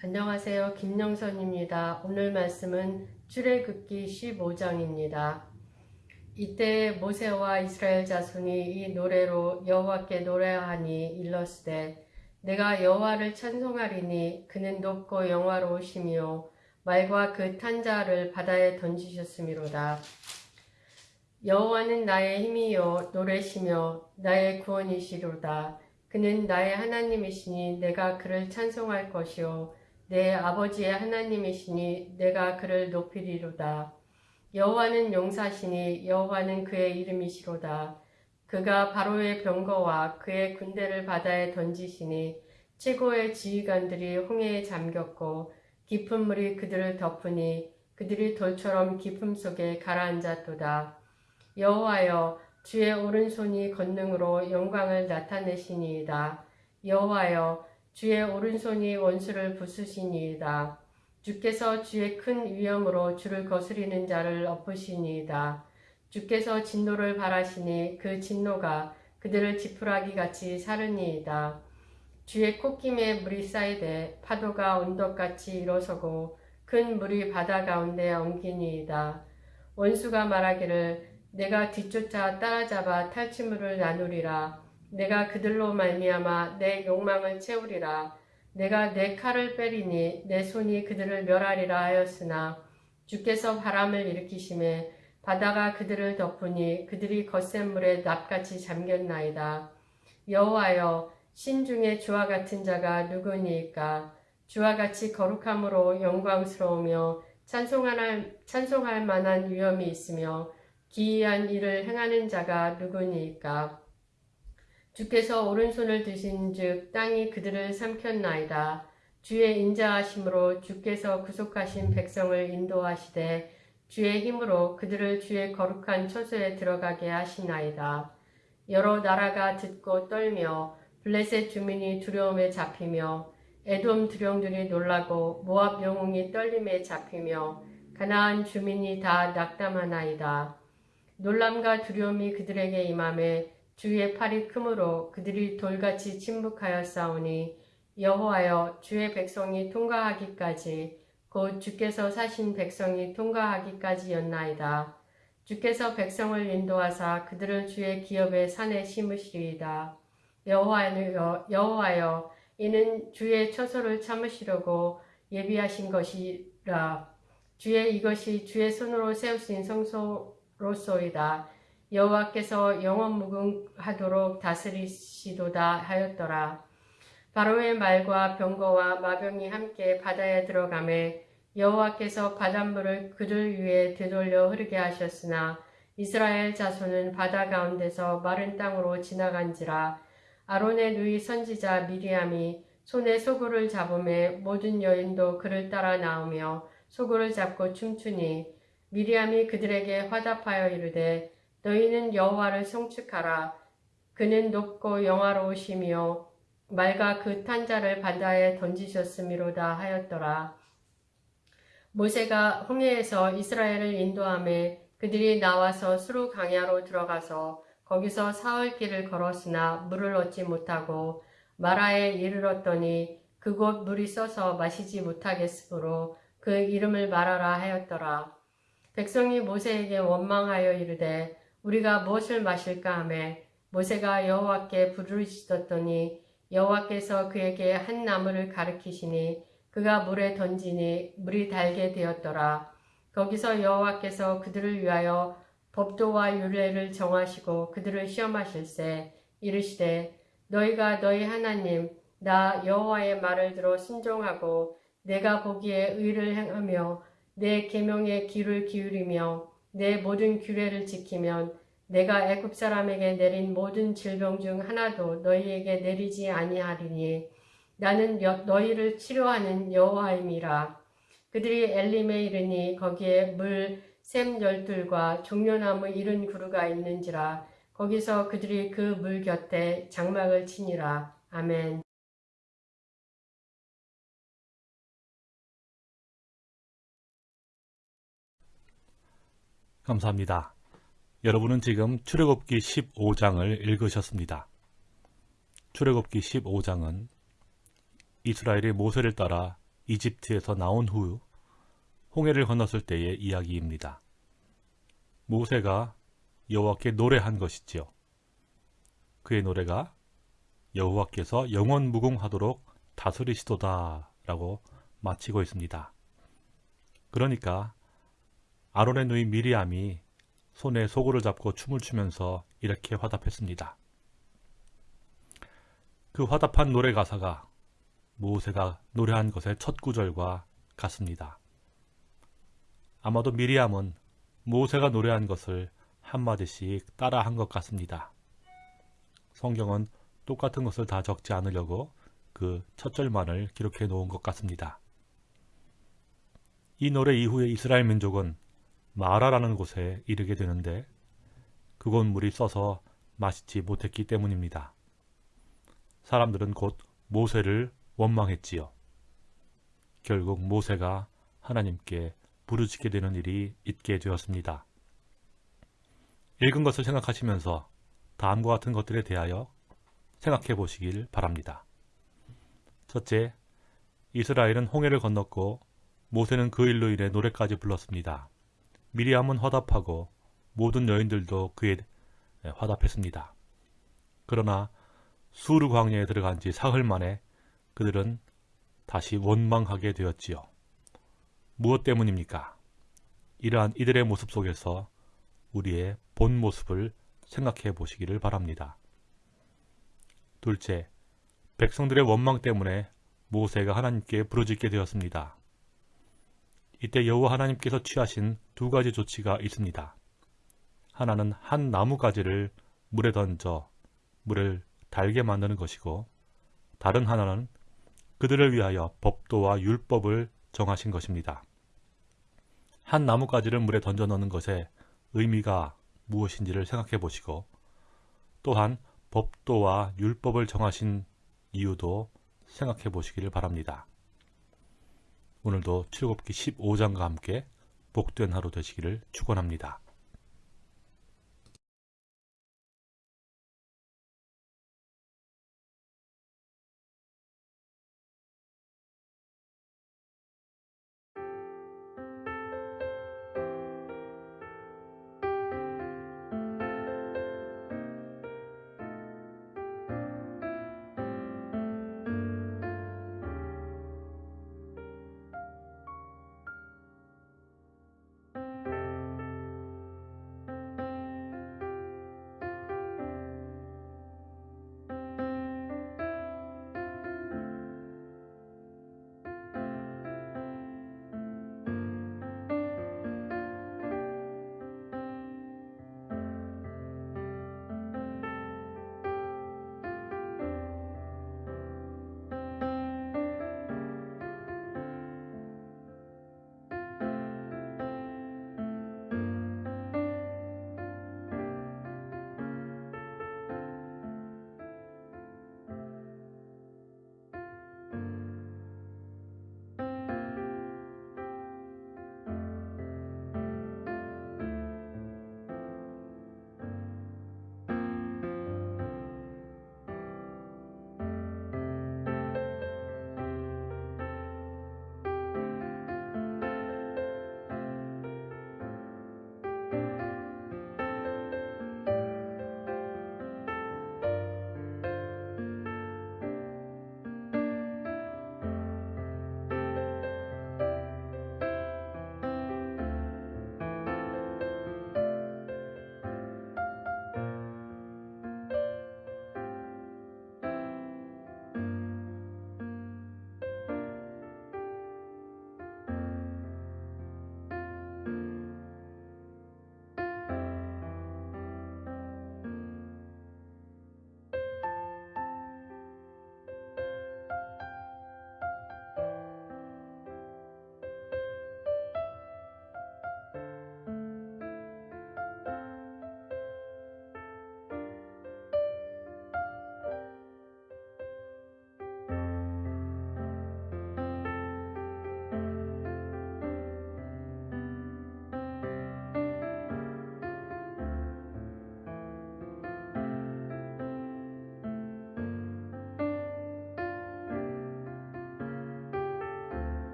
안녕하세요. 김영선입니다. 오늘 말씀은 출애굽기 15장입니다. 이때 모세와 이스라엘 자손이 이 노래로 여호와께 노래하니 일렀으되 내가 여호와를 찬송하리니 그는 높고 영화로우시며 말과 그 탄자를 바다에 던지셨음이로다. 여호와는 나의 힘이요 노래시며 나의 구원이시로다. 그는 나의 하나님이시니 내가 그를 찬송할 것이요 내 아버지의 하나님이시니 내가 그를 높이리로다. 여호와는 용사시니 여호와는 그의 이름이시로다. 그가 바로의 병거와 그의 군대를 바다에 던지시니 최고의 지휘관들이 홍해에 잠겼고 깊은 물이 그들을 덮으니 그들이 돌처럼 깊음 속에 가라앉았도다. 여호와여 주의 오른손이 권능으로 영광을 나타내시니이다. 여호와여 주의 오른손이 원수를 부수시니이다. 주께서 주의 큰 위엄으로 주를 거스리는 자를 엎으시니이다. 주께서 진노를 바라시니 그 진노가 그들을 지푸라기 같이 사르니이다. 주의 콧김에 물이 쌓이되 파도가 언덕같이 일어서고 큰 물이 바다 가운데 엉기니이다. 원수가 말하기를 내가 뒤쫓아 따라잡아 탈취물을 나누리라. 내가 그들로 말미암아 내 욕망을 채우리라. 내가 내 칼을 빼리니 내 손이 그들을 멸하리라 하였으나 주께서 바람을 일으키심에 바다가 그들을 덮으니 그들이 거센 물에 납같이 잠겼나이다. 여호와여 신 중에 주와 같은 자가 누구니까 주와 같이 거룩함으로 영광스러우며 찬송할, 찬송할 만한 위엄이 있으며 기이한 일을 행하는 자가 누구니까 주께서 오른손을 드신 즉 땅이 그들을 삼켰나이다. 주의 인자하심으로 주께서 구속하신 백성을 인도하시되 주의 힘으로 그들을 주의 거룩한 처소에 들어가게 하시나이다. 여러 나라가 듣고 떨며 블레셋 주민이 두려움에 잡히며 에돔 두령들이 놀라고 모압 영웅이 떨림에 잡히며 가나안 주민이 다 낙담하나이다. 놀람과 두려움이 그들에게 임함에 주의 팔이 크므로 그들이 돌같이 침묵하여 싸우니 여호와여 주의 백성이 통과하기까지 곧 주께서 사신 백성이 통과하기까지였나이다. 주께서 백성을 인도하사 그들을 주의 기업의 산에 심으시리이다. 여호와여, 여호와여 이는 주의 처소를 참으시려고 예비하신 것이라. 주의 이것이 주의 손으로 세우신 성소로소이다. 여호와께서 영원 무궁하도록 다스리시도다 하였더라. 바로의 말과 병거와 마병이 함께 바다에 들어가매 여호와께서 바닷물을 그들 위에 되돌려 흐르게 하셨으나 이스라엘 자손은 바다 가운데서 마른 땅으로 지나간지라 아론의 누이 선지자 미리암이 손에 소굴을 잡음에 모든 여인도 그를 따라 나오며 소굴을 잡고 춤추니 미리암이 그들에게 화답하여 이르되 너희는 여호와를 성축하라. 그는 높고 영화로우시며 말과 그 탄자를 바다에 던지셨음이로다 하였더라. 모세가 홍해에서 이스라엘을 인도함에 그들이 나와서 수루 강야로 들어가서 거기서 사흘 길을 걸었으나 물을 얻지 못하고 마라에 이르렀더니 그곳 물이 써서 마시지 못하겠으므로 그 이름을 말하라 하였더라. 백성이 모세에게 원망하여 이르되 우리가 무엇을 마실까 하매 모세가 여호와께 부르짖었더니 여호와께서 그에게 한 나무를 가르키시니 그가 물에 던지니 물이 달게 되었더라. 거기서 여호와께서 그들을 위하여 법도와 유례를 정하시고 그들을 시험하실세 이르시되 너희가 너희 하나님 나 여호와의 말을 들어 순종하고 내가 보기에 의를 행하며 내 계명에 귀를 기울이며 내 모든 규례를 지키면 내가 애굽 사람에게 내린 모든 질병 중 하나도 너희에게 내리지 아니하리니 나는 여, 너희를 치료하는 여호와임이라. 그들이 엘림에 이르니 거기에 물샘 열둘과 종려나무 이른 구루가 있는지라 거기서 그들이 그 물 곁에 장막을 치니라. 아멘. 감사합니다. 여러분은 지금 출애굽기 15장을 읽으셨습니다. 출애굽기 15장은 이스라엘이 모세를 따라 이집트에서 나온 후 홍해를 건넜을 때의 이야기입니다. 모세가 여호와께 노래한 것이지요. 그의 노래가 여호와께서 영원 무궁하도록 다스리시도다 라고 마치고 있습니다. 그러니까 아론의 누이 미리암이 손에 소고를 잡고 춤을 추면서 이렇게 화답했습니다. 그 화답한 노래 가사가 모세가 노래한 것의 첫 구절과 같습니다. 아마도 미리암은 모세가 노래한 것을 한마디씩 따라한 것 같습니다. 성경은 똑같은 것을 다 적지 않으려고 그 첫 절만을 기록해 놓은 것 같습니다. 이 노래 이후에 이스라엘 민족은 마라라는 곳에 이르게 되는데 그곳 물이 써서 마시지 못했기 때문입니다. 사람들은 곧 모세를 원망했지요. 결국 모세가 하나님께 부르짖게 되는 일이 있게 되었습니다. 읽은 것을 생각하시면서 다음과 같은 것들에 대하여 생각해 보시길 바랍니다. 첫째, 이스라엘은 홍해를 건넜고 모세는 그 일로 인해 노래까지 불렀습니다. 미리암은 화답하고 모든 여인들도 그에 화답했습니다. 그러나 수르 광야에 들어간 지 사흘 만에 그들은 다시 원망하게 되었지요. 무엇 때문입니까? 이러한 이들의 모습 속에서 우리의 본 모습을 생각해 보시기를 바랍니다. 둘째, 백성들의 원망 때문에 모세가 하나님께 부르짖게 되었습니다. 이때 여호와 하나님께서 취하신 두 가지 조치가 있습니다. 하나는 한 나무가지를 물에 던져 물을 달게 만드는 것이고 다른 하나는 그들을 위하여 법도와 율법을 정하신 것입니다. 한 나무가지를 물에 던져 넣는 것의 의미가 무엇인지를 생각해 보시고 또한 법도와 율법을 정하신 이유도 생각해 보시기를 바랍니다. 오늘도 출애굽기 15장과 함께 복된 하루 되시기를 축원합니다.